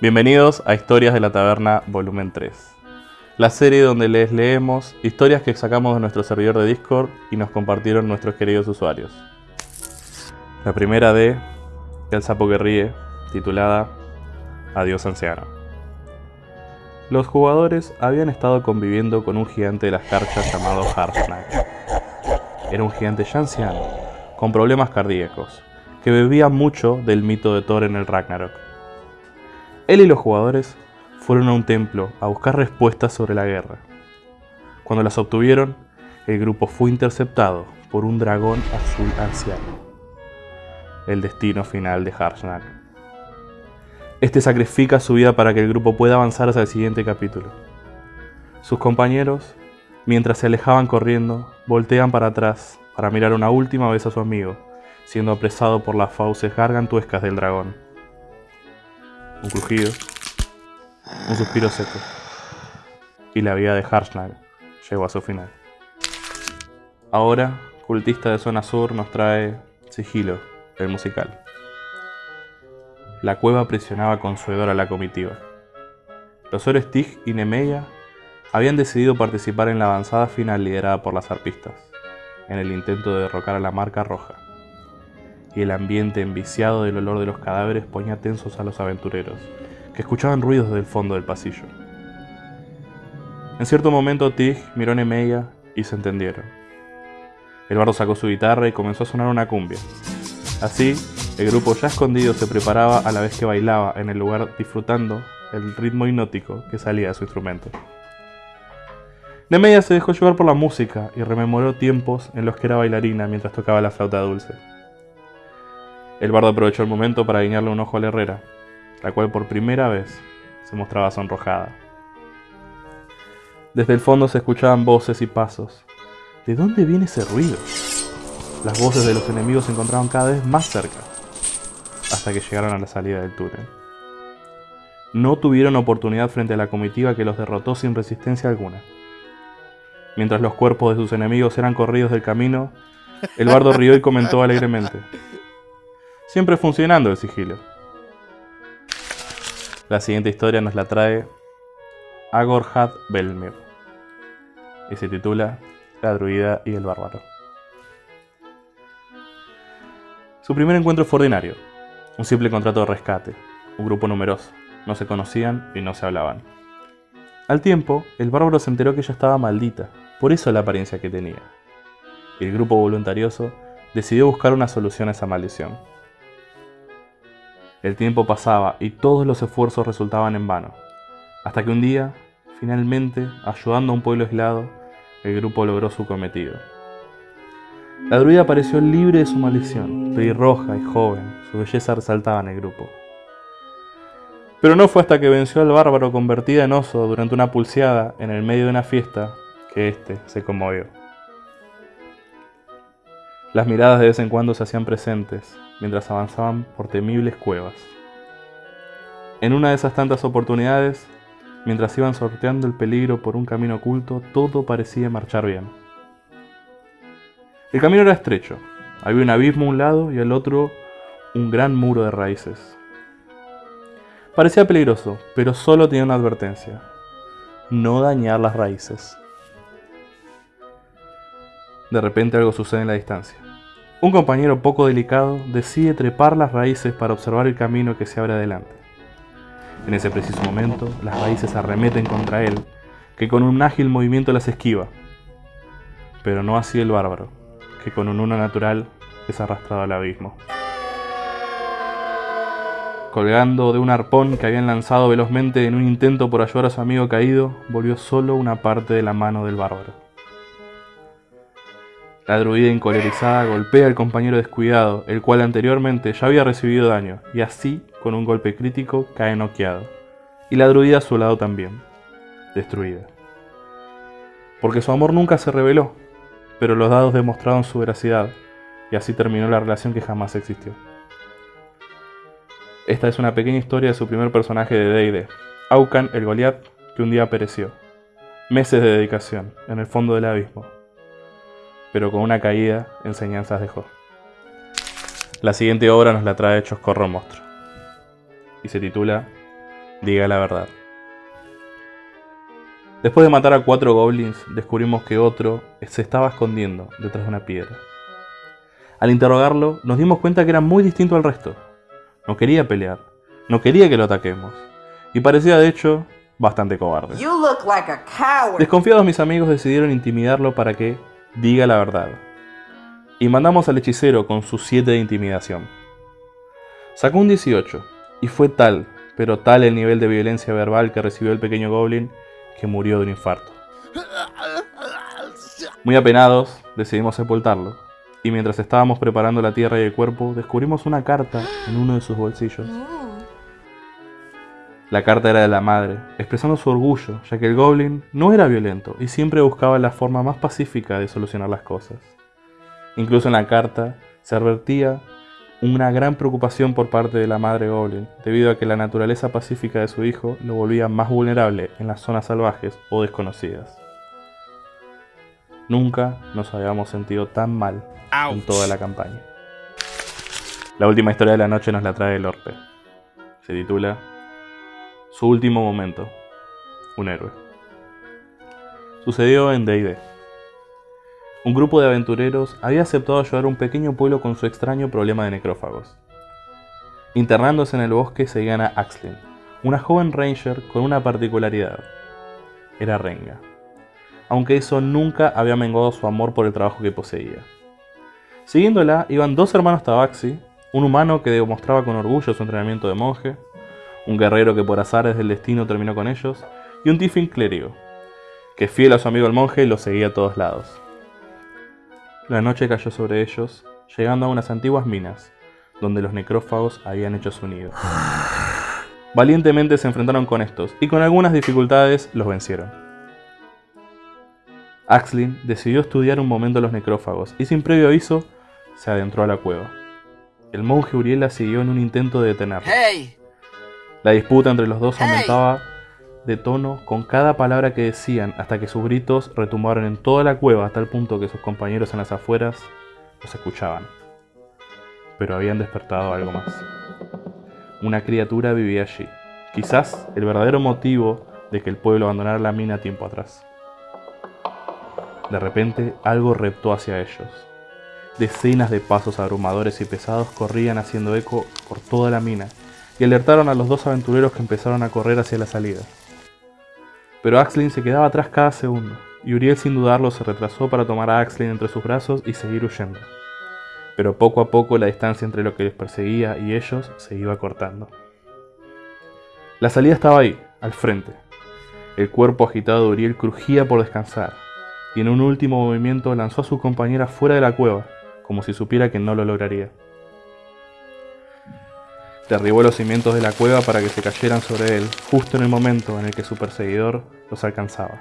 Bienvenidos a Historias de la Taberna, volumen 3. La serie donde les leemos historias que sacamos de nuestro servidor de Discord y nos compartieron nuestros queridos usuarios. La primera de El sapo que ríe, titulada Adiós anciano. Los jugadores habían estado conviviendo con un gigante de las carchas llamado Harsnag. Era un gigante ya anciano, con problemas cardíacos, que bebía mucho del mito de Thor en el Ragnarok. Él y los jugadores fueron a un templo a buscar respuestas sobre la guerra. Cuando las obtuvieron, el grupo fue interceptado por un dragón azul anciano. El destino final de Harsnag. Este sacrifica su vida para que el grupo pueda avanzar hacia el siguiente capítulo. Sus compañeros, mientras se alejaban corriendo, voltean para atrás para mirar una última vez a su amigo, siendo apresado por las fauces gargantuescas del dragón un crujido, un suspiro seco, y la vida de Harsnag llegó a su final. Ahora, Cultista de Zona Sur nos trae Sigilo, el musical. La cueva presionaba con su hedor a la comitiva. Los héroes Tig y Nemeia habían decidido participar en la avanzada final liderada por las arpistas, en el intento de derrocar a la marca roja y el ambiente enviciado del olor de los cadáveres ponía tensos a los aventureros, que escuchaban ruidos del fondo del pasillo. En cierto momento Tig miró a Nemeia y se entendieron. El bardo sacó su guitarra y comenzó a sonar una cumbia. Así, el grupo ya escondido se preparaba a la vez que bailaba en el lugar disfrutando el ritmo hipnótico que salía de su instrumento. Nemeia se dejó llevar por la música y rememoró tiempos en los que era bailarina mientras tocaba la flauta dulce. El bardo aprovechó el momento para guiñarle un ojo a la herrera, la cual por primera vez se mostraba sonrojada. Desde el fondo se escuchaban voces y pasos. ¿De dónde viene ese ruido? Las voces de los enemigos se encontraban cada vez más cerca, hasta que llegaron a la salida del túnel. No tuvieron oportunidad frente a la comitiva que los derrotó sin resistencia alguna. Mientras los cuerpos de sus enemigos eran corridos del camino, el bardo rió y comentó alegremente. Siempre funcionando el sigilo. La siguiente historia nos la trae Agorhad Belmir y se titula La druida y el bárbaro. Su primer encuentro fue ordinario, un simple contrato de rescate, un grupo numeroso, no se conocían y no se hablaban. Al tiempo, el bárbaro se enteró que ella estaba maldita, por eso la apariencia que tenía. El grupo voluntarioso decidió buscar una solución a esa maldición. El tiempo pasaba y todos los esfuerzos resultaban en vano, hasta que un día, finalmente, ayudando a un pueblo aislado, el grupo logró su cometido. La druida apareció libre de su maldición, pelirroja y joven, su belleza resaltaba en el grupo. Pero no fue hasta que venció al bárbaro convertida en oso durante una pulseada en el medio de una fiesta que éste se conmovió. Las miradas de vez en cuando se hacían presentes, mientras avanzaban por temibles cuevas. En una de esas tantas oportunidades, mientras iban sorteando el peligro por un camino oculto, todo parecía marchar bien. El camino era estrecho, había un abismo a un lado y al otro un gran muro de raíces. Parecía peligroso, pero solo tenía una advertencia. No dañar las raíces. De repente algo sucede en la distancia. Un compañero poco delicado decide trepar las raíces para observar el camino que se abre adelante. En ese preciso momento, las raíces arremeten contra él, que con un ágil movimiento las esquiva. Pero no así el bárbaro, que con un uno natural es arrastrado al abismo. Colgando de un arpón que habían lanzado velozmente en un intento por ayudar a su amigo caído, volvió solo una parte de la mano del bárbaro. La druida encolerizada golpea al compañero descuidado, el cual anteriormente ya había recibido daño, y así, con un golpe crítico, cae noqueado. Y la druida a su lado también, destruida. Porque su amor nunca se reveló, pero los dados demostraron su veracidad, y así terminó la relación que jamás existió. Esta es una pequeña historia de su primer personaje de D&D, Aucan el Goliath, que un día pereció. Meses de dedicación, en el fondo del abismo, pero con una caída enseñanzas dejó. La siguiente obra nos la trae Choscorro Monstruo y se titula diga la verdad. Después de matar a cuatro goblins, descubrimos que otro se estaba escondiendo detrás de una piedra. Al interrogarlo, nos dimos cuenta que era muy distinto al resto. No quería pelear, no quería que lo ataquemos, y parecía de hecho bastante cobarde. Desconfiados mis amigos decidieron intimidarlo para que diga la verdad. Y mandamos al hechicero con sus 7 de intimidación. Sacó un 18, y fue tal, pero tal el nivel de violencia verbal que recibió el pequeño goblin que murió de un infarto. Muy apenados, decidimos sepultarlo, y mientras estábamos preparando la tierra y el cuerpo, descubrimos una carta en uno de sus bolsillos. La carta era de la madre, expresando su orgullo, ya que el goblin no era violento y siempre buscaba la forma más pacífica de solucionar las cosas. Incluso en la carta se advertía una gran preocupación por parte de la madre Goblin, debido a que la naturaleza pacífica de su hijo lo volvía más vulnerable en las zonas salvajes o desconocidas. Nunca nos habíamos sentido tan mal en toda la campaña. La última historia de la noche nos la trae el Orpe. Se titula Su último momento. Un héroe. Sucedió en D&D un grupo de aventureros había aceptado ayudar a un pequeño pueblo con su extraño problema de necrófagos. Internándose en el bosque seguían a Axlin, una joven ranger con una particularidad. Era renga. Aunque eso nunca había menguado su amor por el trabajo que poseía. Siguiéndola iban dos hermanos Tabaxi, un humano que demostraba con orgullo su entrenamiento de monje, un guerrero que por azares del destino terminó con ellos, y un Tiffin clérigo, que fiel a su amigo el monje lo seguía a todos lados. La noche cayó sobre ellos, llegando a unas antiguas minas, donde los necrófagos habían hecho su nido. Valientemente se enfrentaron con estos, y con algunas dificultades los vencieron. Axlin decidió estudiar un momento los necrófagos, y sin previo aviso, se adentró a la cueva. El monje Uriel la siguió en un intento de detenerla. La disputa entre los dos aumentaba de tono con cada palabra que decían hasta que sus gritos retumbaron en toda la cueva hasta el punto que sus compañeros en las afueras los escuchaban. Pero habían despertado algo más. Una criatura vivía allí, quizás el verdadero motivo de que el pueblo abandonara la mina tiempo atrás. De repente algo reptó hacia ellos. Decenas de pasos abrumadores y pesados corrían haciendo eco por toda la mina y alertaron a los dos aventureros que empezaron a correr hacia la salida. Pero Axlin se quedaba atrás cada segundo, y Uriel sin dudarlo se retrasó para tomar a Axlin entre sus brazos y seguir huyendo. Pero poco a poco la distancia entre lo que les perseguía y ellos se iba cortando. La salida estaba ahí, al frente. El cuerpo agitado de Uriel crujía por descansar, y en un último movimiento lanzó a su compañera fuera de la cueva, como si supiera que no lo lograría derribó los cimientos de la cueva para que se cayeran sobre él, justo en el momento en el que su perseguidor los alcanzaba.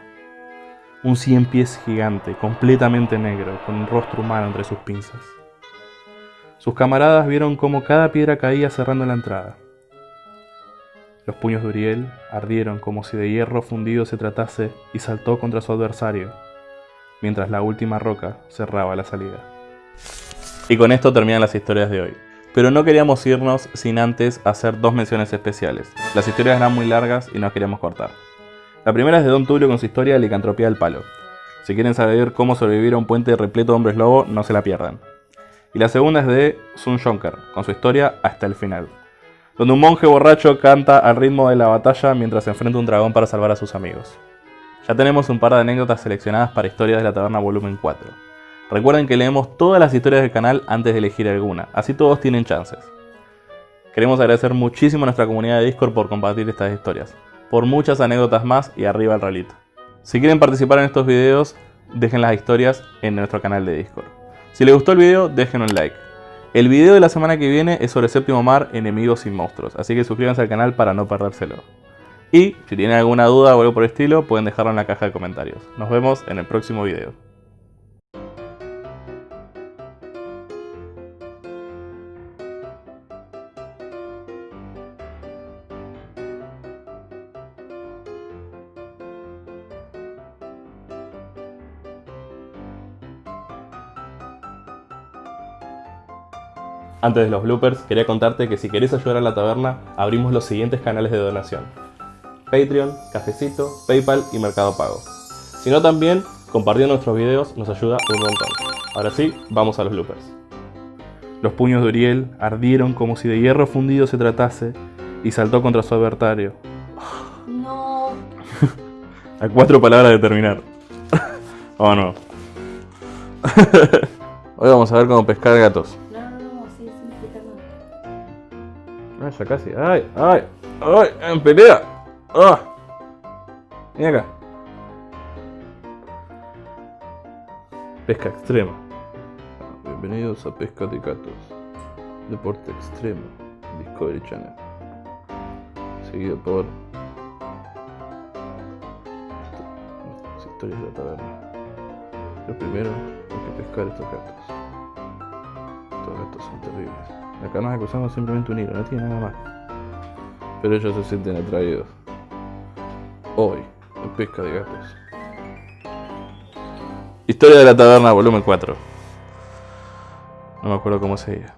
Un cien pies gigante, completamente negro, con un rostro humano entre sus pinzas. Sus camaradas vieron cómo cada piedra caía cerrando la entrada. Los puños de Uriel ardieron como si de hierro fundido se tratase y saltó contra su adversario, mientras la última roca cerraba la salida. Y con esto terminan las historias de hoy pero no queríamos irnos sin antes hacer dos menciones especiales. Las historias eran muy largas y nos queríamos cortar. La primera es de Don Tulio con su historia de licantropía del palo. Si quieren saber cómo sobrevivir a un puente repleto de hombres lobo, no se la pierdan. Y la segunda es de Sun Shonker, con su historia hasta el final, donde un monje borracho canta al ritmo de la batalla mientras enfrenta a un dragón para salvar a sus amigos. Ya tenemos un par de anécdotas seleccionadas para Historias de la Taberna Volumen 4. Recuerden que leemos todas las historias del canal antes de elegir alguna, así todos tienen chances. Queremos agradecer muchísimo a nuestra comunidad de Discord por compartir estas historias, por muchas anécdotas más y arriba el relito. Si quieren participar en estos videos, dejen las historias en nuestro canal de Discord. Si les gustó el video, dejen un like. El video de la semana que viene es sobre Séptimo Mar, Enemigos y Monstruos, así que suscríbanse al canal para no perdérselo. Y si tienen alguna duda o algo por el estilo, pueden dejarlo en la caja de comentarios. Nos vemos en el próximo video. Antes de los bloopers, quería contarte que si querés ayudar a la taberna, abrimos los siguientes canales de donación. Patreon, Cafecito, Paypal y Mercado Pago. Si no también, compartiendo nuestros videos nos ayuda un montón. Ahora sí, vamos a los bloopers. Los puños de Uriel ardieron como si de hierro fundido se tratase y saltó contra su adversario. No. A cuatro palabras de terminar. oh no. Hoy vamos a ver cómo pescar gatos. Casi. Ay, ay, ay, en pelea. Ah. Ven acá. Pesca extrema. Bienvenidos a Pesca de Gatos. Deporte extremo. Discovery Channel. Seguido por. Historias de la taberna. Lo primero hay que pescar estos gatos. Estos gatos son terribles. Acá nos acusamos simplemente un hilo, no tiene nada más. Pero ellos se sienten atraídos. Hoy, en pesca de gatos. Historia de la taberna, volumen 4. No me acuerdo cómo seguía.